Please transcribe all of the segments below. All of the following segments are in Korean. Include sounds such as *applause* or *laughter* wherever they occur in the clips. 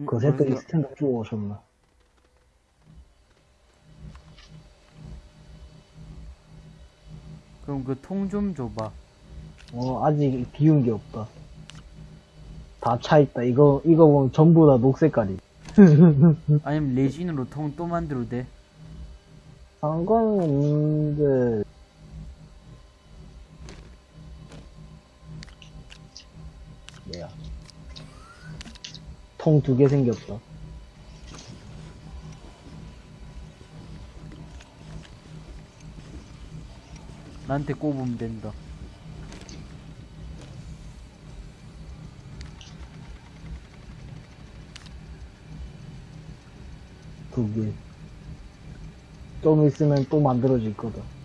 음, 그 그러세요. 스탠드 주워 오셨나? 그럼 그 통 좀 줘봐. 어, 아직 비운 게 없다. 다 차있다. 이거, 이거 보면 전부 다 녹색깔이. *laughs* 아니면 레진으로 통 또 만들어도 돼. 상관은 없는데, 통두개 생겼다. 나한테 꼽으면 된다. 두 개. 좀 있으면 또 만들어질 거다.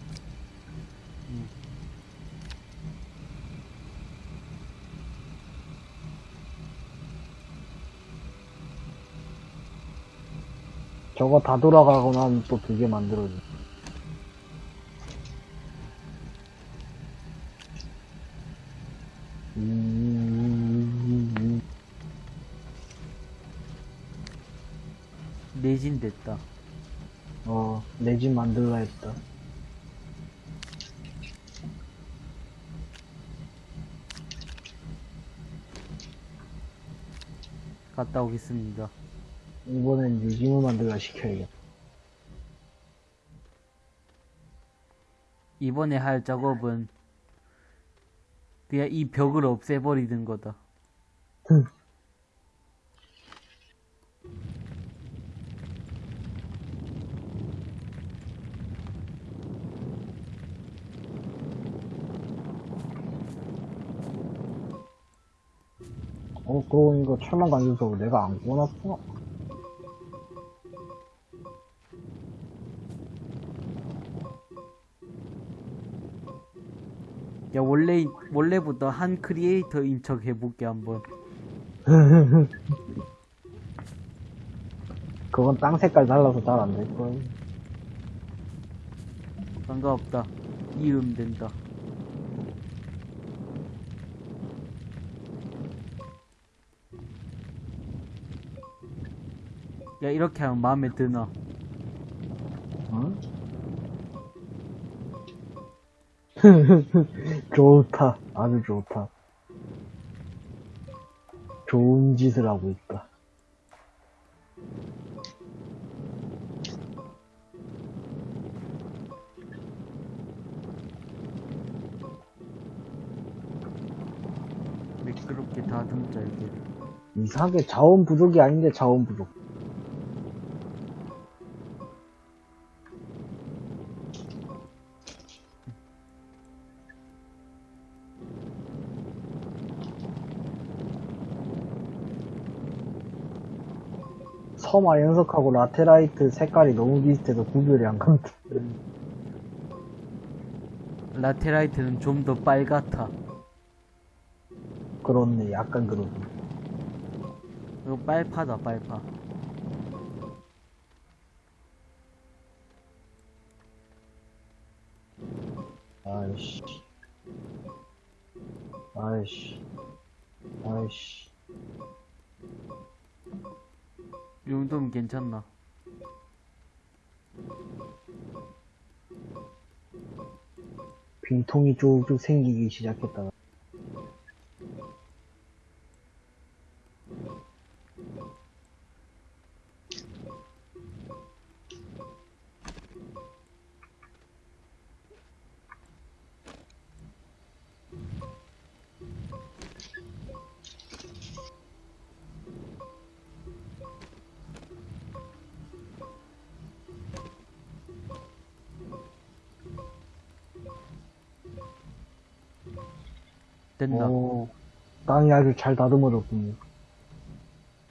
저거 다 돌아가고 나면 또 두 개 만들어져. 음, 레진 됐다. 어, 내집 만들라 했다. 갔다 오겠습니다. 이번엔 유짐을 만들라 시켜야겠다. 이번에 할 작업은 그냥 이 벽을 없애버리는 거다. 어, 그러고 보니까 철망 간주석을 내가 안 꺼놨구나. 야 원래 원래부터 한 크리에이터인 척 해볼게 한번. *laughs* 그건 땅 색깔 달라서 잘 안 될걸. 상관없다. 이음 된다. 야 이렇게 하면 마음에 드나? 응? *laughs* 좋다. 아주 좋다. 좋은 짓을 하고 있다. 매끄럽게 다듬자 이게. 이상하게 자원 부족이 아닌데 자원 부족. 서마 연석하고 라테라이트 색깔이 너무 비슷해서 구별이 안 간다. 라테라이트는 좀 더 빨갛다. 그렇네, 약간 그러네. 이거 빨파다 빨파. 아이씨. 아이씨. 아이씨. 이 정도면 괜찮나? 빈통이 쭉쭉 생기기 시작했다. 땅이 아주 잘 다듬어졌군요.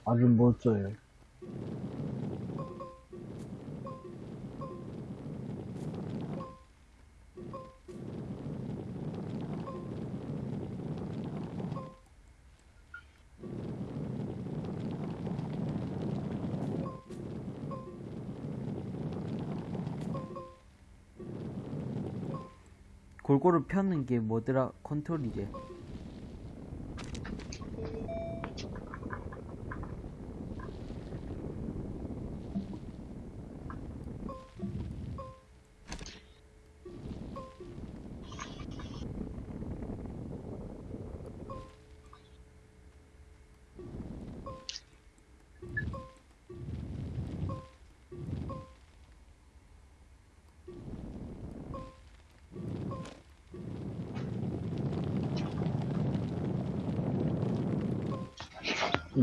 아주 멋져요. 골고루 펴는 게 뭐더라? 컨트롤이지.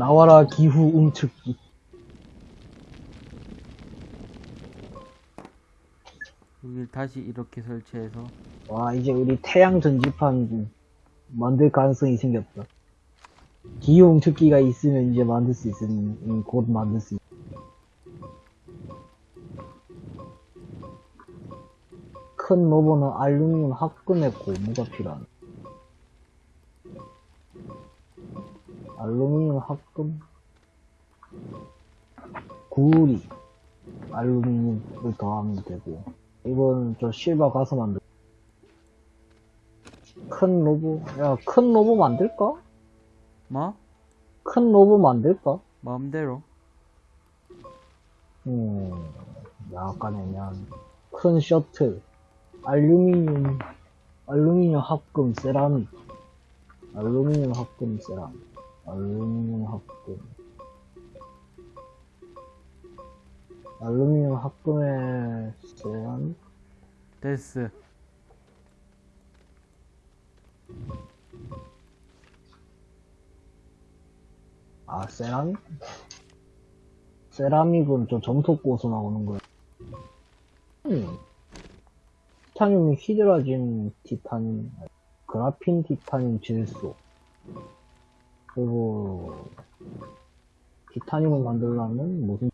나와라 기후 움츠기. 여기 다시 이렇게 설치해서 와, 이제 우리 태양 전지판 만들 가능성이 생겼다. 기후 움츠기가 있으면 이제 만들 수 있으니, 음, 곧 만들 수 있. 큰 로버는 알루미늄 합금의 고무가 필요하 알루미늄 합금 구리 알루미늄을 더하면 되고 이건 저 실버 가서 만들 큰 로보 야큰 로보 만들까? 뭐? 큰 로보 만들까? 마음대로 음 약간 애매한 큰 셔틀 알루미늄 알루미늄 합금 세라믹 알루미늄 합금 세라믹 알루미늄 합금 알루미늄 합금의 세라믹 데스 아 세라믹? 세라믹은 저 점토 고서 나오는 거야 음. 티타늄 히드라진 티타늄 그라핀 티타늄 질소 그리고 티타늄을 만들려면 무슨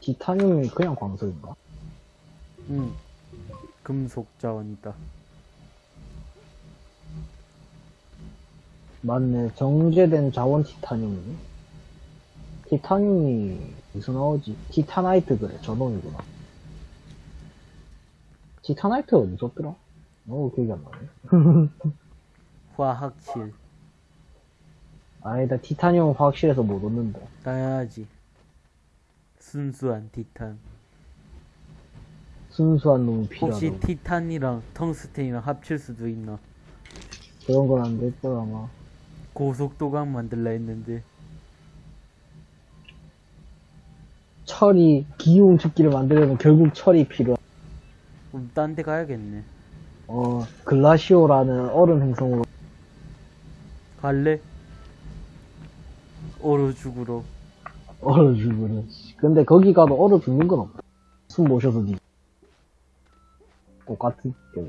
티타늄이 그냥 광석인가? 응. 금속 자원이다. 맞네. 정제된 자원 티타늄이네 티타늄이 무슨 나오지? 티타나이트 그래. 저놈이구나 티타나이트 어디 있었더라? 어 기억이 안 나네. *laughs* 화학실. 아니다 티타늄 화학실에서 못 얻는다. 따야지. 순수한 티탄. 순수한 놈이 필요하다 혹시 티탄이랑 텅스텐이랑 합칠 수도 있나? 그런 건안될 거야 아마. 고속도강 만들라 했는데. 철이 기운 죽기를 만들려면 결국 철이 필요하 그럼 딴 데 가야겠네. 어 글라시오라는 얼음 행성으로 갈래? 얼어 죽으러. 얼어 죽으는 근데 거기 가도 얼어 죽는 건 없다. 숨 모셔서 니 똑같은 경우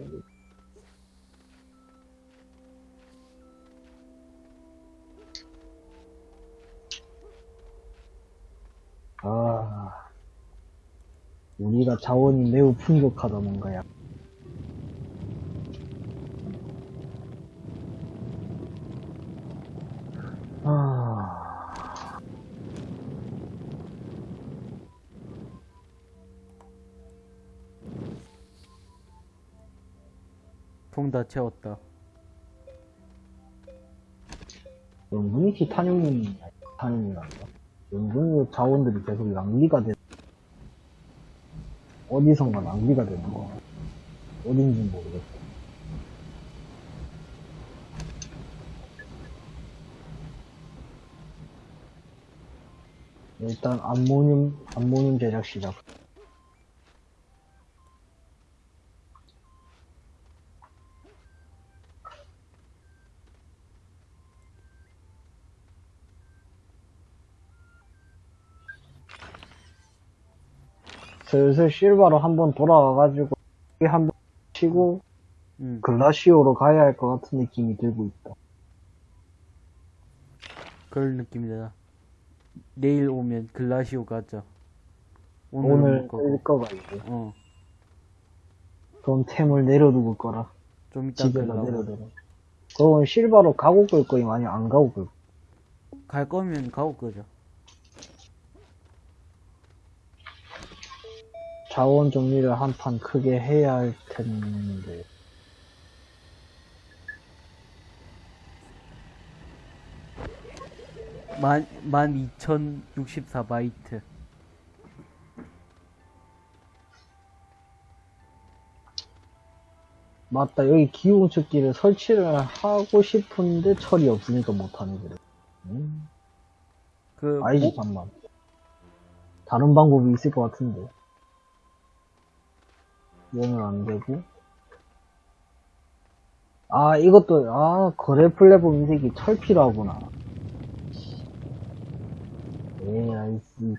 아 우리가 자원이 매우 풍족하다 뭔가야 아 통다 채웠다 은근히 티타늄이 티타늄이란다. 은근히 자원들이 계속 낭비가 돼. 어디선가 낭비가 되는 거. 어딘지 모르겠어. 일단 암모늄 암모늄 제작 시작. 슬슬 실바로 한번 돌아와가지고 한번 치고 응 글라시오로 가야 할 것 같은 느낌이 들고 있다. 그럴 느낌이다. 내일 오면 글라시오 가자. 오늘 오늘 거 거가 이제. 어, 그럼 템을 내려두고 거라. 좀 이따 집에다 내려둬라. 그럼 실바로 가고 끌 거임? 아니면 안 가고 끌? 갈 거면 가고 끄자 자원 정리를 한 판 크게 해야 할 텐데. 만, 만 2064바이트 맞다 여기 기온 측기를 설치를 하고 싶은데 철이 없으니까 못하네 그래. 음. 그 아니지 뭐- 잠만. 다른 방법이 있을 것 같은데. 얘는 안 되고 아, 이것도, 아, 거래 플랫폼 이 새끼 철 필요하구나. AIC,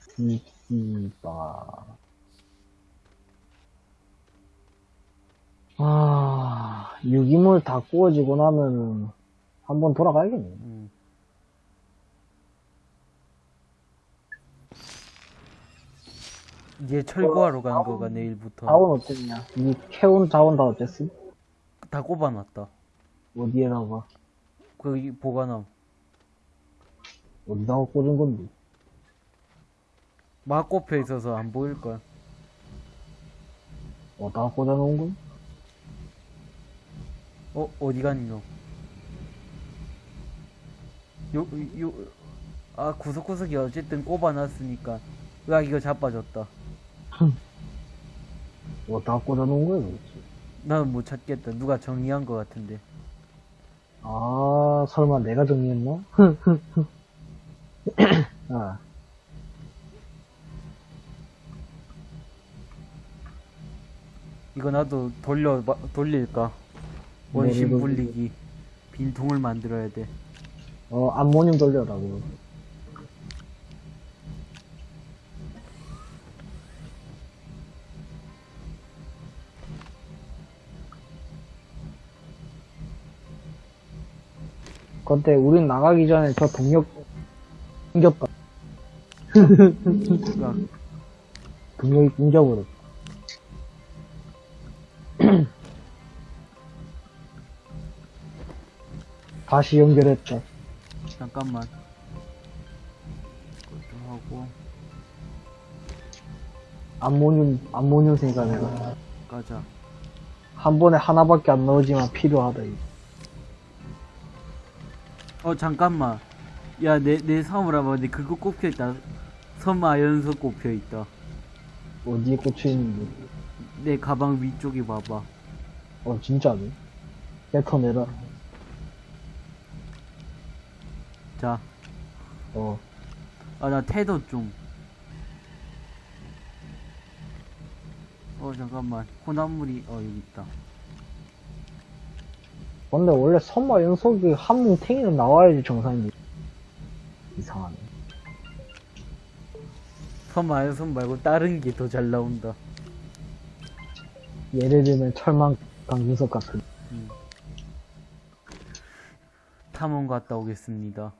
CC바. 아, 유기물 다 구워지고 나면은, 한번 돌아가야겠네. 음. 이제 철거하러 간 거가 내일부터 자원 어땠냐? 이 캐온 자원 다 어땠음? 다 꼽아놨다. 어디에다가? 거기 보관함. 어디다가 꽂은 건데? 막 꼽혀 있어서 안 보일 거야. 어디다가 꽂아놓은 건? 어 어디 갔노? 요요 아 구석구석이 어쨌든 꼽아놨으니까 으악 이거 자빠졌다. 어디다가 꽂아놓은 거야, 도대체? 나는 못 찾겠다. 누가 정리한 거 같은데. 아, 설마 내가 정리했나? *laughs* *clears throat* 아, 이거 나도 돌려 돌릴까? 원심 네, 분리기 빈통을 만들어야 돼. 어, 암모늄 돌려라, 근데 우린 나가기 전에 저 동력 끊겼다. 누가 동력이 끊겨버렸다. *clears throat* 다시 연결했다. 잠깐만. 이것도 하고 암모늄, 암모늄 생산해라. 가자. 한 번에 하나밖에 안 나오지만 필요하다. 이거. 어 잠깐만. 야 내내 사물 한번 그거 꼽혀 있다. 섬아 연석 꼽혀 있다. 어디에 꽂혀있는데. 내 가방 위쪽에 봐봐. 어, 진짜네. 뱉어내라. 자, 어, 아 나 태도 좀. 어 잠깐만. 코난물이 어 여기 있다. 근데 원래 선마 연속이 한 뭉 탱이는 나와야지 정상인데. 이상하네. 섬아 연석 말고 다른 게 더 잘 나온다. 예를 들면 철망 강준석 같은. 탐험 갔다 오겠습니다.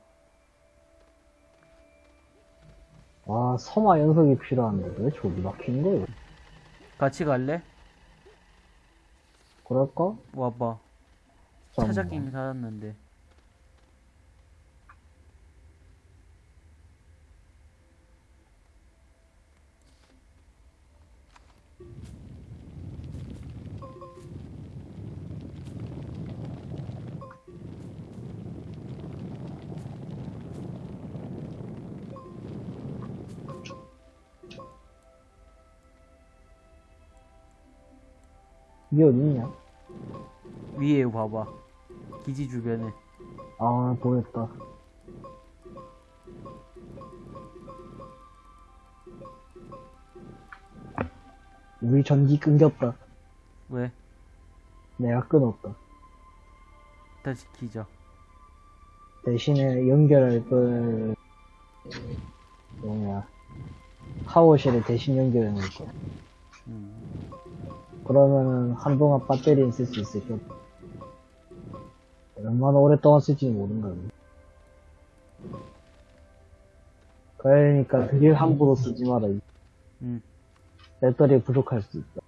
아, 서마 연속이 필요한데 왜 저기 거예요? 같이 갈래? 그럴까? 와봐. 찾았긴 찾았는데. 이게 어딨냐? 위에 봐봐. 기지 주변에. 아, 보였다. 우리 전기 끊겼다. 왜? 내가 끊었다. 다시 키자. 대신에 연결할 걸, 뭐냐, 파워실에 대신 연결해 놓을 거야. 음. 그러면은 한동안 배터리는 쓸 수 있을 거야. 얼마나 오랫동안 쓸지 모르는 거야. 그러니까 드릴 함부로 쓰지 마라. 음. 배터리 부족할 수 있다.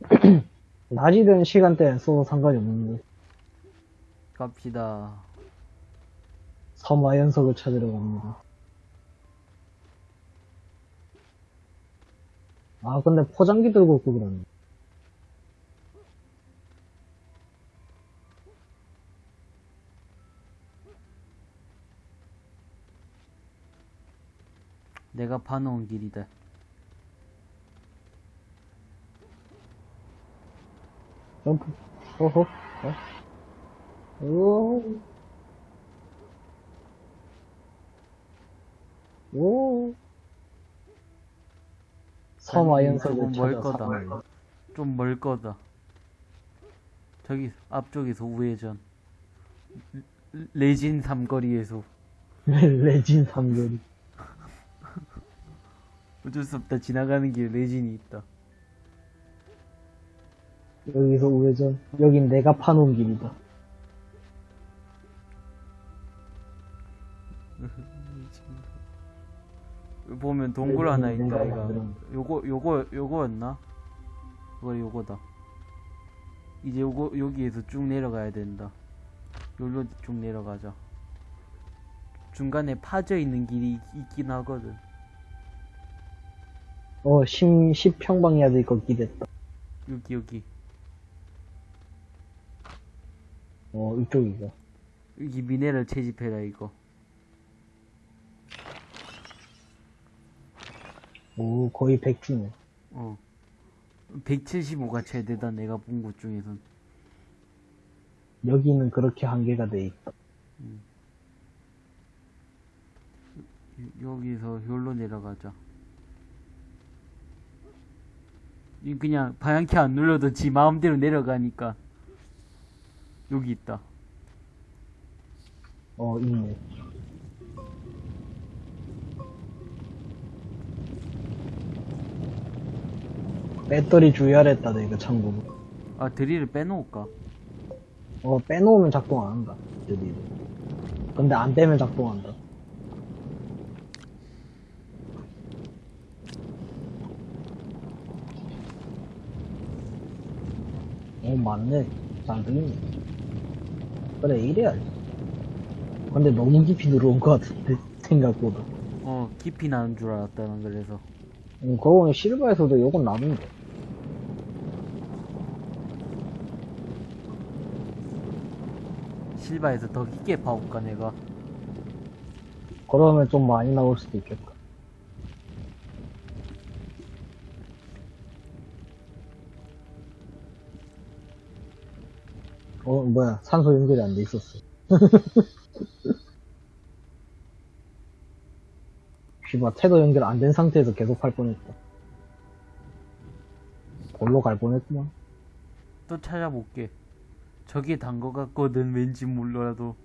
*clears throat* 낮이든 시간대는 써도 상관이 없는데, 갑시다. 섬화 연석을 찾으러 갑니다. 아, 근데 포장기 들고 올고 그러네. 내가 파놓은 길이다. 점프. 어허. 어? 오. 오. 섬화 아니, 연석을 저건 멀 찾아 거다. 좀 멀 거다. 저기 앞쪽에서 우회전 레- 레진 삼거리에서 *laughs* 레진 삼거리. 어쩔 수 없다. 지나가는 길에 레진이 있다. 여기서 우회전. 여긴 내가 파놓은 길이다. *laughs* 보면 동굴 하나 있다. 이거. 요거 요거 요거였나? 이거 요거다. 이제 요거 여기에서 쭉 내려가야 된다. 여기로 쭉 내려가자. 중간에 파져 있는 길이 있- 있긴 하거든 어, 10, 10 평방이야 거 기댔다. 여기 여기 어, 이쪽이가. 여기 미네랄 채집해라 이거 오, 거의 100주네. 어 175가 최대다 내가 본 곳 중에선 여기는 그렇게 한계가 돼 있다. 여- 여기서 여기로 내려가자 이 그냥 방향키 안 눌러도 지 마음대로 내려가니까 여기 있다 어, 있네. 배터리 주의하랬다, 내가 참고로. 아 드릴을 빼놓을까 어, 빼놓으면 작동 안 한다. 드릴을. 근데 안 빼면 작동한다. 어, 맞네. 잘 들리네. 그래, 이래야지. 근데 너무 깊이 들어온 것 같은데, *laughs* 생각보다. 어 깊이 나는 줄 알았다 난 그래서 음, 그거는 실버에서도 요건 나는데. 실바에서 더 깊게 파볼까 내가 그러면 좀 많이 나올 수도 있겠다. 뭐야. 산소 연결이 안 돼 있었어. *laughs* 씨발, 태도 연결 안 된 상태에서 계속 할 뻔했다. 골로 갈 뻔했구만. 또 찾아볼게 저게 단 거 같거든 왠지 몰라도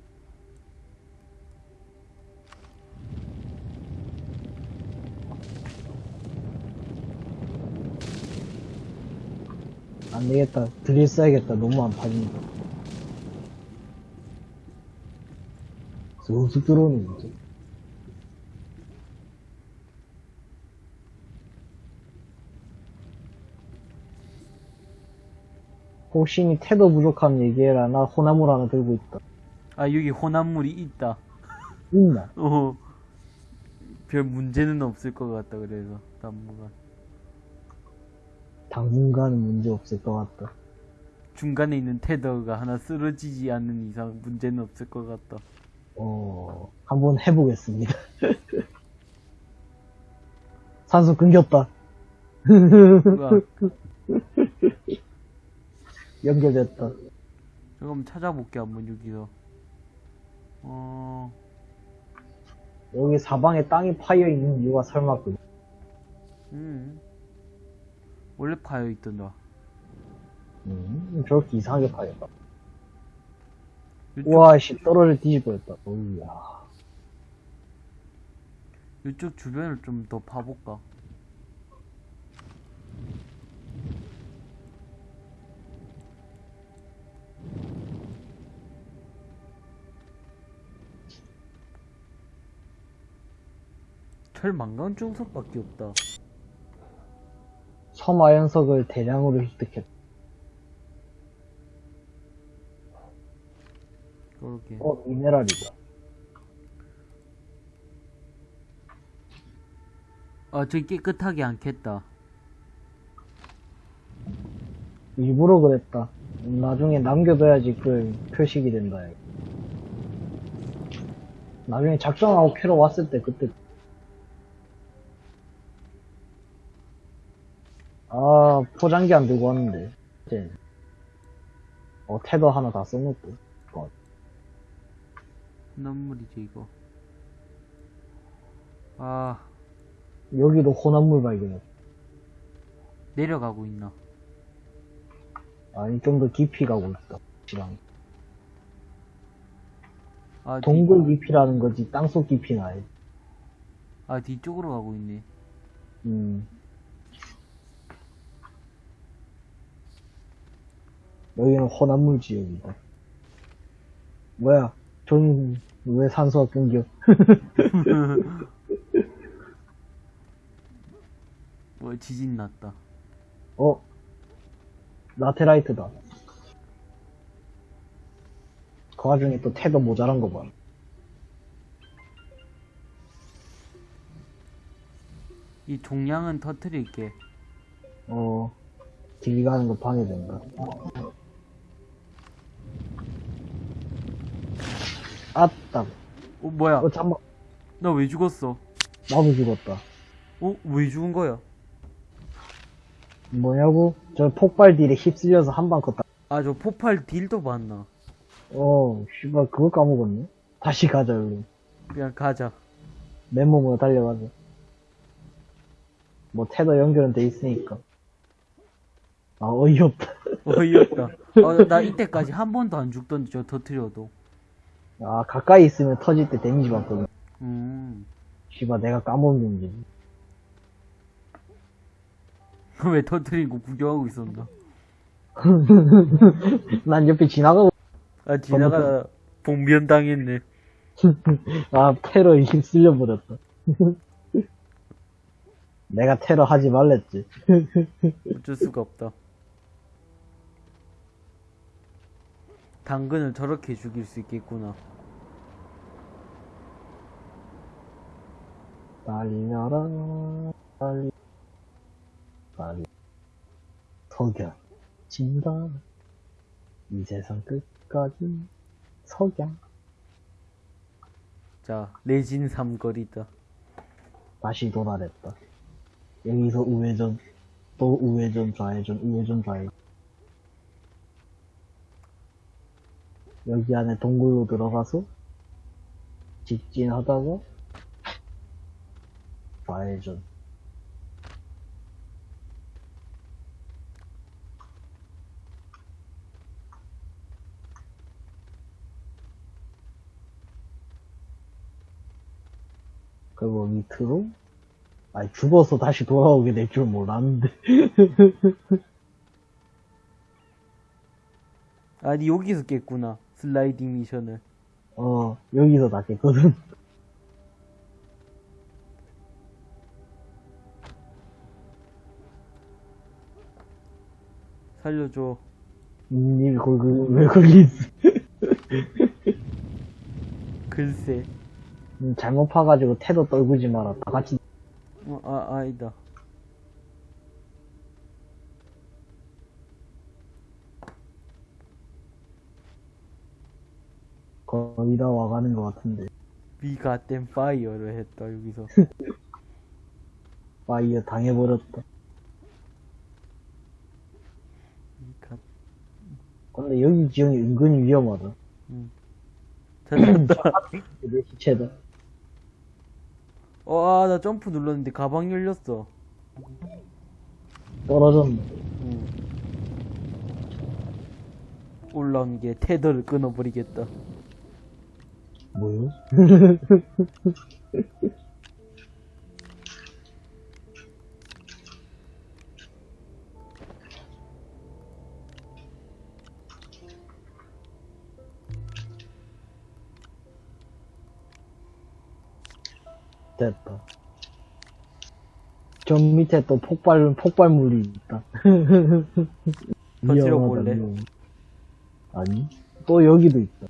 안 되겠다. 드릴 써야겠다. 너무 안 파진다. 쑥쑥 들어오는 거지. 혹시 태도 부족함 얘기해라. 나 호나물 하나 들고 있다. 아 여기 혼합물이 있다 있나? *laughs* 어. 별 문제는 없을 것 같다 그래서 당분간 당분간은 문제 없을 것 같다. 중간에 있는 테더가 하나 쓰러지지 않는 이상 문제는 없을 것 같다 어, 한번 해보겠습니다. *laughs* 산소 끊겼다. *laughs* 연결됐다. 잠깐만 찾아볼게 한번 여기서 어 여기 사방에 땅이 파여 있는 이유가 설마 그, 음. 원래 파여 있던다 음, 저렇게 이상하게 파였다. 우와, 씨, 떨어져 뒤집어졌다. 어우야. 이쪽 주변을 좀더 파볼까 철 망간 중석밖에 없다 섬아연석을 대량으로 획득했다. 그렇게 어, 미네랄이다. 아 저기 깨끗하게 않겠다 일부러 그랬다. 나중에 남겨둬야지 그 표식이 된다. 나중에 작정하고 캐러 왔을 때 그때 아 포장기 안 들고 왔는데 이제 어 테더 하나 다 써놓고 어, 혼합물이지 이거 아 여기도 혼합물 발견했다 내려가고 있나 아니, 좀 더 깊이 가고 있다. 지랑. 아, 뒤, 동굴 깊이라는 거지, 땅속 깊이는 아니. 아, 뒤쪽으로 가고 있네. 음. 여기는 혼합물 지역이다. 뭐야, 전, 왜 산소가 끊겨? 뭐, 지진 났다. 어? 라테라이트다. 그 와중에 또 태도 모자란 거 봐. 이 종량은 터트릴게. 어, 길 가는 거 방해된다. 아따. 어, 뭐야? 어, 잠만. 나왜 죽었어? 나도 죽었다. 어? 왜 죽은 거야? 뭐냐고? 저 폭발 딜에 휩쓸려서 한 방 컸다. 아, 저 폭발 딜도 봤나? 어, 씨발, 그거 까먹었네. 다시 가자, 여기. 그냥 가자. 맨몸으로 달려가자. 뭐, 테더 연결은 돼 있으니까. 아, 어이없다. 어이없다. 아, 나 *laughs* 이때까지 한 번도 안 죽던데, 저 터트려도. 아, 가까이 있으면 터질 때 데미지 받거든. 음. 씨발, 내가 까먹은 문제지. *laughs* 왜거 구경하고 있었나? *laughs* 난 옆에 지나가고, 아, 지나가다 봉변 당했네. *laughs* 아, 테러에 휩쓸려 버렸다. 내가 테러 하지 말랬지. 어쩔 수가 없다. 당근을 저렇게 죽일 수 있겠구나. 달려라, 달리, 달리. 석양, 진다. 이 세상 끝까지 석양. 자, 레진 삼거리다. 다시 도달했다. 여기서 우회전, 또 우회전, 좌회전, 우회전, 좌회전. 여기 안에 동굴로 들어가서 직진하다가 좌회전. 그리고 밑으로 아니 죽어서 다시 돌아오게 될 줄 몰랐는데 *laughs* 아니, 여기서 깼구나. 슬라이딩 미션을. 어 여기서 다 깼거든 *laughs* 살려줘. 님이 거기 왜 거기 있어 *laughs* 글쎄. 음, 잘못 파가지고 태도 떨구지 마라 다 같이 어, 아, 아니다. 거의 다 와가는 것 같은데 위가 땐 파이어를 했다, 여기서. *laughs* 파이어 당해버렸다 위가, 근데 여기 지형이 은근히 위험하다 찾았다. 내 시체다 어, 아, 나 점프 눌렀는데 가방 열렸어. 떨어졌네 응. 올라온 게 테더를 끊어버리겠다. 뭐요? *laughs* 됐다. 저 밑에 또 폭발, 폭발물이 있다. *laughs* 위험하다, 볼래? 아니, 또 여기도 있다.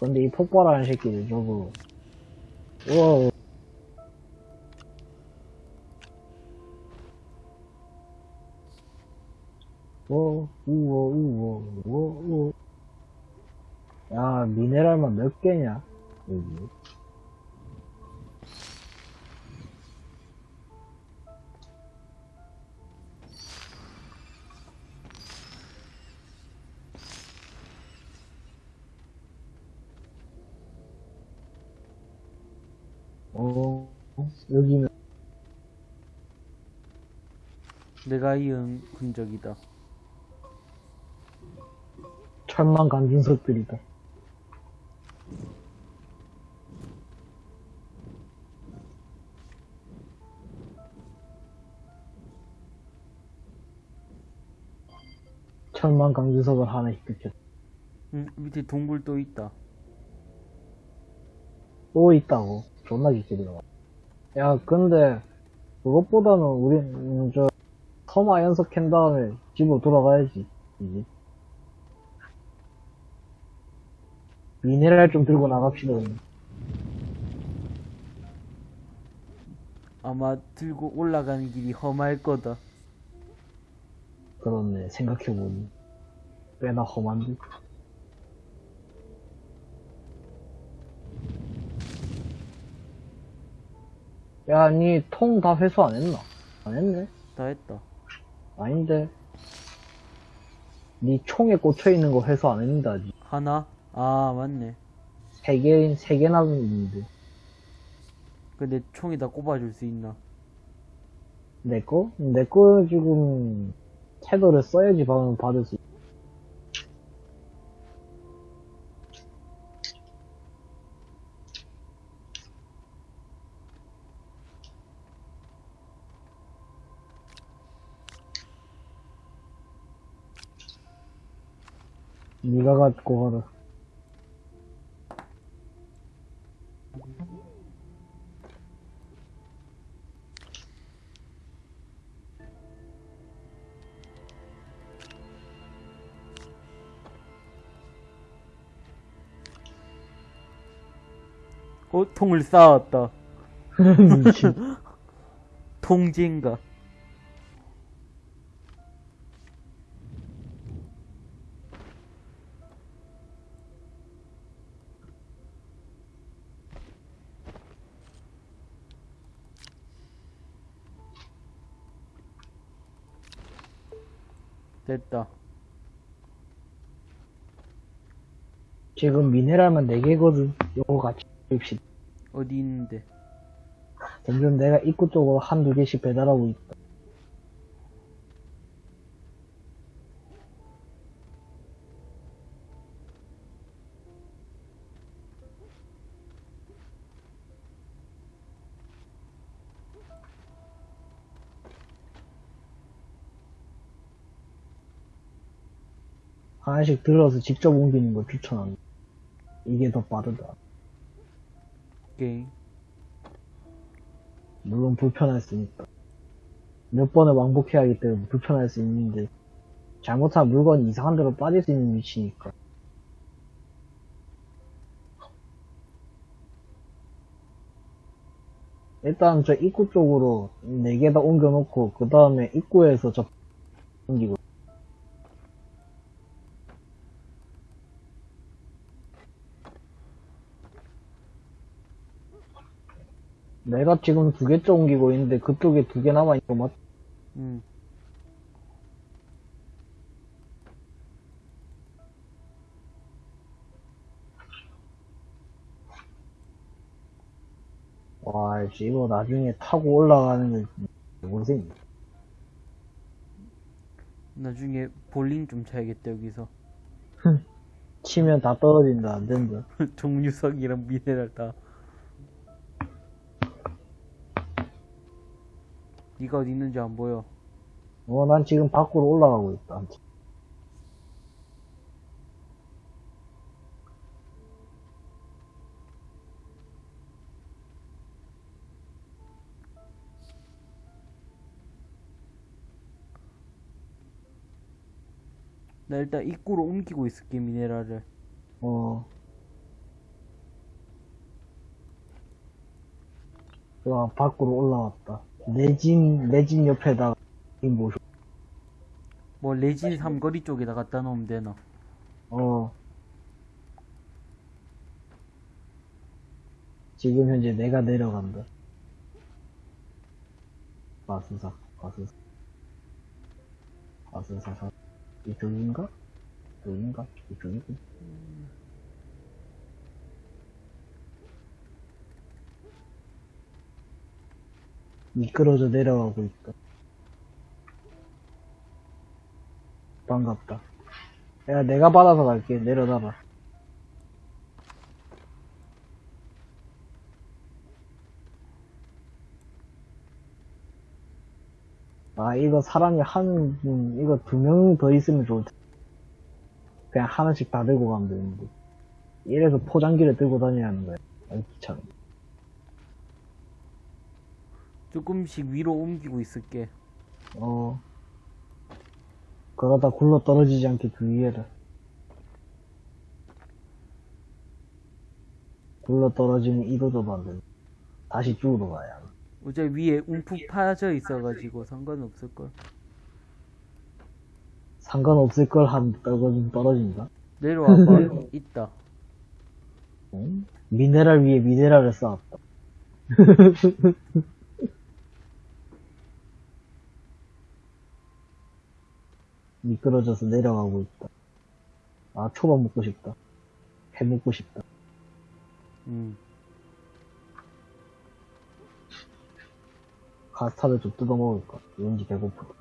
근데 이 폭발하는 새끼들 저거, 우와, 우와, 우와, 우와, 우와, 우와. 야, 미네랄만 몇 개냐, 여기. 어, 여기는 내가 이은 흔적이다. 철망 강진석들이다. 철망 강진석을 하나씩 뜯겼. 응, 밑에 동굴 또 있다. 또 있다고. 존나 들어가. 야, 근데, 그것보다는 우리, 음, 저, 연석 캔 다음에 집으로 돌아가야지. 이제. 미네랄 좀 들고 나갑시다. 아마 들고 올라가는 길이 험할 거다. 그렇네. 생각해보니. 꽤나 험한데. 야, 니 통 다 회수 안 했나? 안 했네? 다 했다. 아닌데. 니 총에 꽂혀 있는 거 회수 안 했는데, 아직. 하나? 아, 맞네. 세 개, 세개 남았는데. 근데 총에다 꼽아줄 수 있나? 내 거? 내 거 지금, 태도를 써야지 받을 수있니 가 갖고 가라. 어, 통을 쌓았다. *laughs* 통제인가? 됐다. 지금 미네랄만 4개거든. 요거 같이 봅시다. 어디 있는데? 점점 내가 입구 쪽으로 한두 개씩 배달하고 있다. 하나씩 들어서 직접 옮기는 걸 추천한다. 이게 더 빠르다. 오케이. 물론 불편할 수 있다. 몇 번을 왕복해야 하기 때문에 불편할 수 있는데, 잘못하면 물건이 이상한 데로 빠질 수 있는 위치니까. 일단 저 입구 쪽으로 4개 다 옮겨놓고, 그 다음에 입구에서 저 옮기고. 내가 지금 두 개째 옮기고 있는데 그쪽에 두 개 남아있는 거 맞, 응. 와, 씨, 이거 나중에 타고 올라가는 게, 고생. 나중에 볼링 좀 쳐야겠다, 여기서. *laughs* 치면 다 떨어진다, 안 된다. *laughs* 종류석이랑 미네랄 다. 니가 어디 있는지 안 보여. 어, 난 지금 밖으로 올라가고 있다. 나 일단 입구로 옮기고 있을게, 미네랄을. 어. 좋아, 밖으로 올라왔다. 내집 옆에다가, 이 모셔. 뭐, 레진 삼거리 쪽에다 갖다 놓으면 되나? 어. 지금 현재 내가 내려간다. 마수사, 마수사. 마수사사. 이쪽인가? 이쪽인가? 이쪽이군. 미끄러져 내려가고 있다. 반갑다. 야, 내가 받아서 갈게. 내려놔봐. 아, 이거 사람이 한, 분, 이거 두 명 더 있으면 좋을 텐데. 그냥 하나씩 다 들고 가면 되는데. 이래서 포장기를 들고 다녀야 하는 거야. 아, 귀찮아. 조금씩 위로 옮기고 있을게. 어. 그러다 굴러 떨어지지 않게 주의해라. 굴러 떨어지면 안 된다. 다시 쭉으로 가야. 어차피 위에 움푹 파져 있어가지고 상관없을걸. 상관없을 걸 한 떨어진 떨어진다. 내려와봐. *laughs* 있다. 응? 미네랄 위에 미네랄을 쌓았다. *laughs* 미끄러져서 내려가고 있다. 아, 초밥 먹고 싶다. 해 먹고 싶다. 음. 카스타드 좀 뜯어 먹을까? 왠지 배고프다.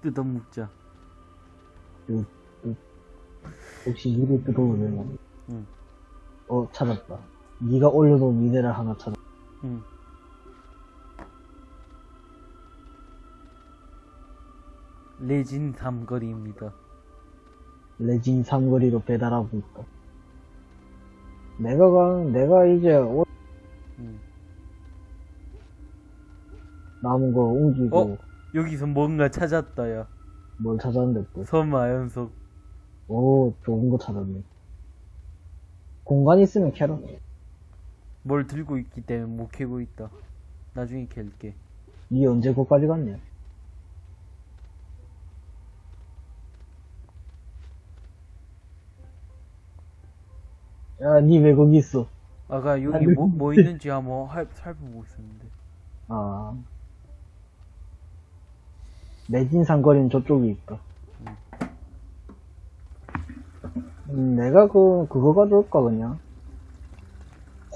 뜯어먹자. 혹시 이를 되나? 응. 어, 찾았다. 네가 올려놓은 미네랄 하나 찾았다. 응. 레진 삼거리입니다. 레진 삼거리로 배달하고 있다. 내가 가, 내가 이제 올- 응. 남은 거 옮기고 어? 여기서 뭔가 찾았다, 야. 뭘 찾았는데 또. 섬아연속. 오, 좋은 거 찾았네. 공간 있으면 캐러. 뭘 들고 있기 때문에 못 캐고 있다. 나중에 캘게. 니 언제 거기까지 갔냐? 야, 니왜 거기 있어? 아까 여기 뭐, 뭐 있는지 한번 할, 살펴보고 있었는데. 아. 내진 상 거리는 저쪽에 있다. 음, 내가 그, 그거 가져올까, 그냥?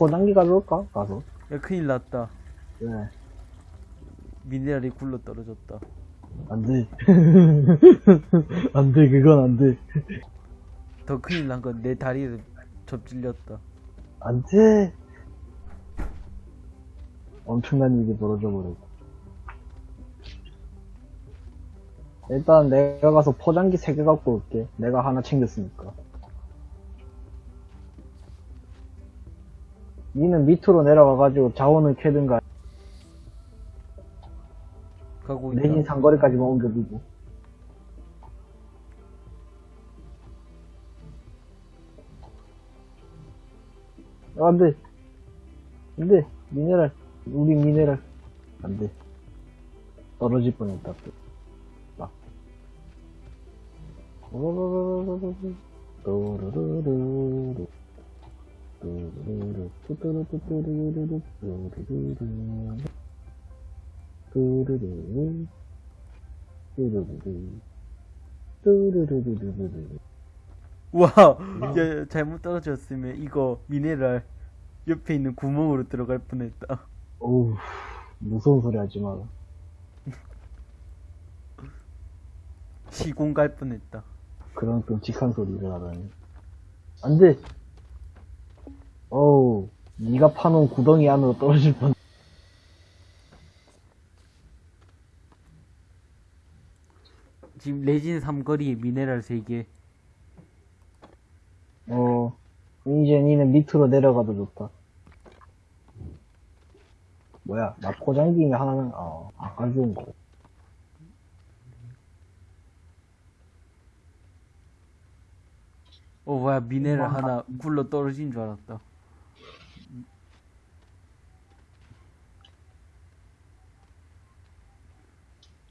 호단기 가져올까? 가서. 야, 큰일 났다. 왜? 미네랄이 굴러 떨어졌다. 안 돼. *laughs* 안 돼, 그건 안 돼. 더 큰일 난 건 내 다리에 접질렸다. 안 돼. 엄청난 일이 벌어져 버렸다. 일단 내가 가서 포장기 3개 갖고 올게. 내가 하나 챙겼으니까. 니는 밑으로 내려가가지고 자원을 캐든가 가고 있다. 내진 상거리까지만 옮겨두고. 아, 안 돼. 안 돼. 미네랄. 우리 미네랄. 안 돼. 떨어질 뻔 했다, 또. 막. 또르르르르. 또르르르. 뚜뚜루뚜뚜루루루. 또르르르. 뚜루루. 뚜루루루. 뚜루루루루루루. 와, 야, 야, 잘못 떨어졌으면 이거 미네랄 옆에 있는 구멍으로 들어갈 뻔했다. 어우, 무서운 소리 하지 마라. 시공 갈 뻔했다. 그런 끔찍한 소리를 하다니. 안 돼! 어우, 네가 파놓은 구덩이 안으로 떨어질 뻔. 지금 레진 삼거리에 미네랄 3개. 어, 이제 니는 밑으로 내려가도 좋다. 뭐야, 나 포장기에 하나는, 어, 아까 좋은 거. 어, 뭐야, 미네랄 하나 굴러 떨어진 줄 알았다.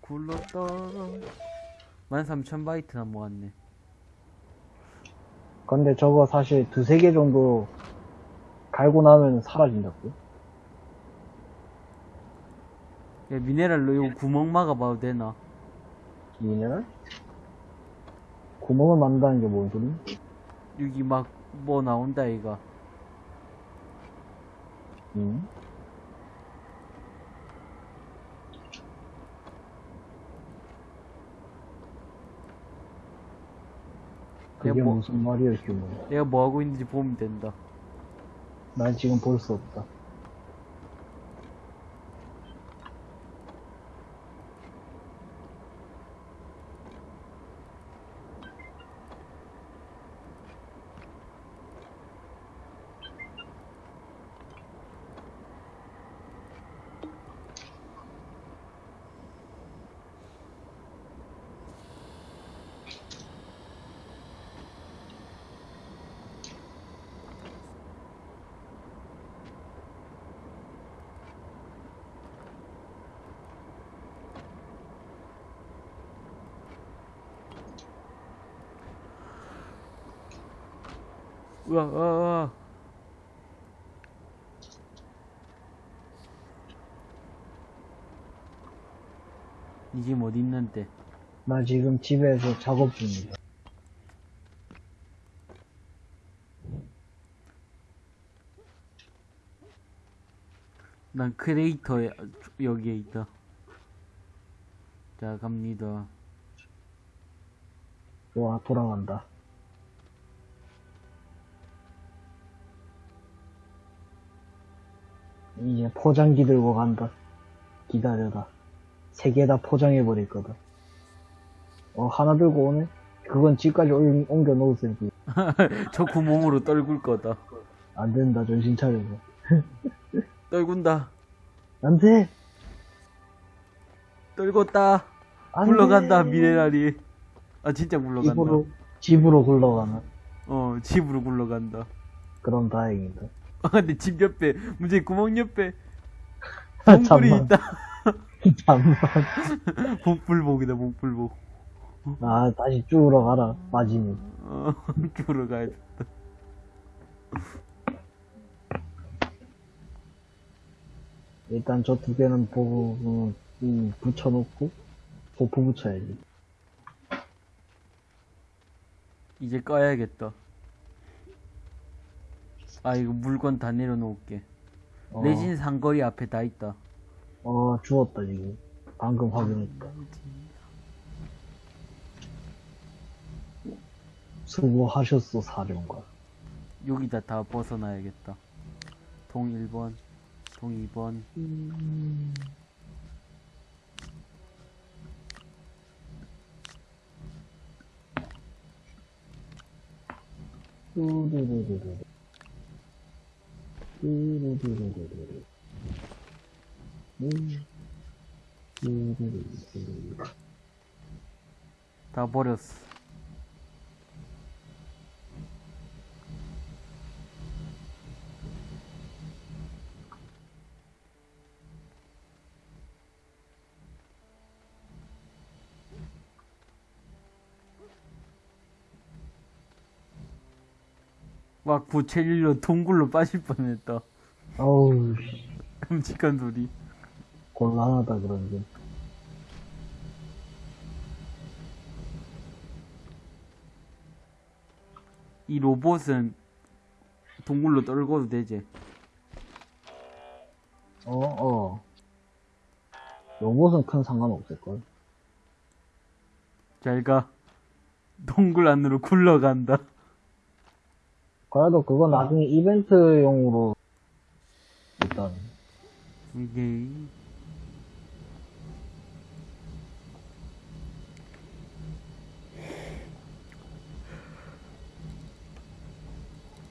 굴러 떨어. 13,000바이트나 모았네. 근데 저거 사실 두세 개 정도 갈고 나면 사라진다고. 야, 미네랄로 이거 구멍 막아봐도 되나? 미네랄? 구멍을 만든다는 게 뭔 소리? 여기 막 뭐 나온다, 이가. 응? 그게 뭐- 무슨 말이야, 휴먼. 내가 뭐 하고 있는지 보면 된다. 난 지금 볼 수 없다. 우와, 우와, 우와. 니 지금 어디 있는데? 나 지금 집에서 작업 중이다. 난 크레이터에 여기에 있다. 자 갑니다. 좋아, 돌아간다. 이제 포장기 들고 간다. 기다려라. 세 개 다 포장해버릴 거다. 어, 하나 들고 오네? 그건 집까지 올- 옮겨 놓으세요. *laughs* 저 구멍으로 떨굴 거다. 안 된다, 정신 차려서. *laughs* 떨군다. 안 돼! 떨궜다. 안 굴러간다 돼! 미네랄이. 아 진짜 굴러간다. 집으로, 집으로 굴러가나? 어 집으로 굴러간다. 그럼 다행이다. 아 근데 집 옆에 문제 구멍 옆에 봉불이 잠만, 있다. *laughs* 잠만. *laughs* 복불복이다 복불복. 아, 다시 쭉으로 가라, 빠지니. 어 *laughs* 죽으러 가야 돼. 일단 저 두 개는 보고, 음, 음, 붙여놓고, 도포 붙여야지. 이제 꺼야겠다. 아 이거 물건 다 내려놓을게. 어, 내진 상거리 앞에 다 있다. 어, 죽었다, 지금. 방금 확인했다. 수고하셨어, 사령관. 여기다 다 벗어놔야겠다. 동 1번, 동 2번. 뚜루루루루루. 뚜루루루루루. 음. 다 버렸어. 막 부채릴로 동굴로 빠질 뻔했다. 어우, 씨, 끔찍한 소리. 곤란하다, 그런 게. 이 로봇은 동굴로 떨궈도 되지. 어, 어. 로봇은 큰 상관없을걸. 잘 가. 동굴 안으로 굴러간다. 그래도 그건 나중에 이벤트용으로, 일단, 이게